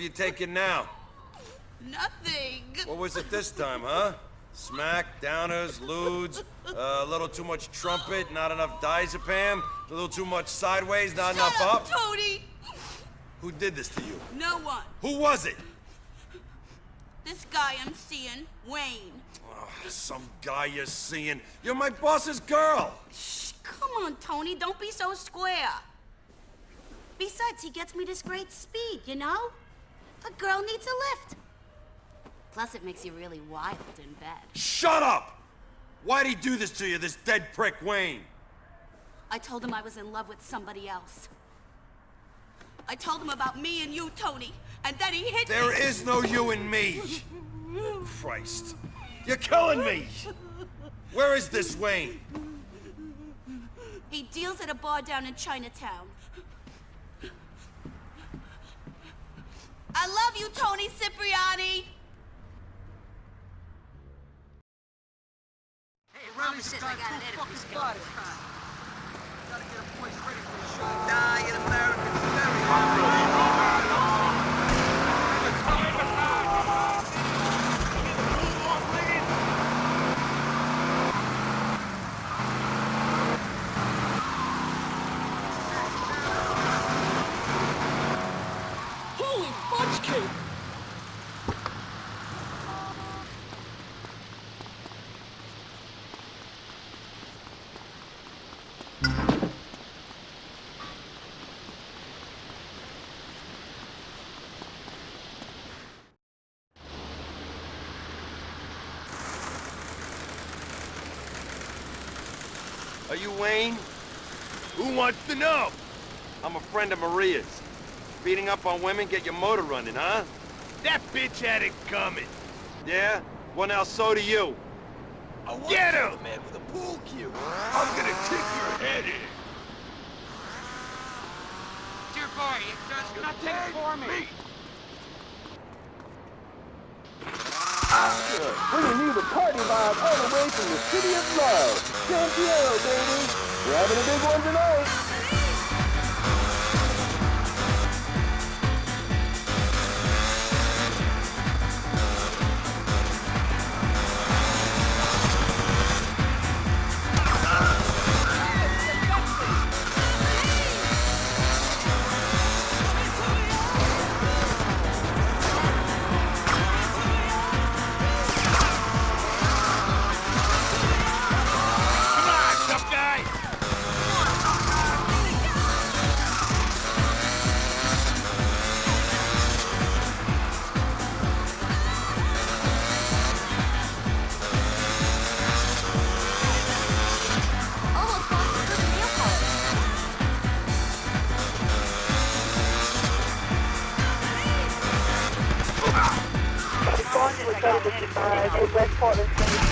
you taking now? Nothing. What was it this time, huh? Smack, downers, ludes, uh, a little too much trumpet, not enough diazepam, a little too much sideways, not Shut enough up, up? Tony! Who did this to you? No one. Who was it? This guy I'm seeing, Wayne. Oh, some guy you're seeing. You're my boss's girl! Shh, come on, Tony, don't be so square. Besides, he gets me this great speed, you know? A girl needs a lift. Plus, it makes you really wild in bed. Shut up! Why'd he do this to you, this dead prick Wayne? I told him I was in love with somebody else. I told him about me and you, Tony, and then he hit There me. There is no you and me! Christ. You're killing me! Where is this Wayne? He deals at a bar down in Chinatown. I love you, Tony Cipriani! Hey, shit, I got an fucking editor's Are you Wayne? Who wants to know? I'm a friend of Maria's. Beating up on women get your motor running, huh? That bitch had it coming. Yeah? Well, now so do you. I want Get you, him! man with a pool cue. I'm gonna kick your head in. Dear boy, it does nothing for me. Bringing you the party vibe all the way from the city of love. San Diego, baby. We're having a big one tonight. West Portland.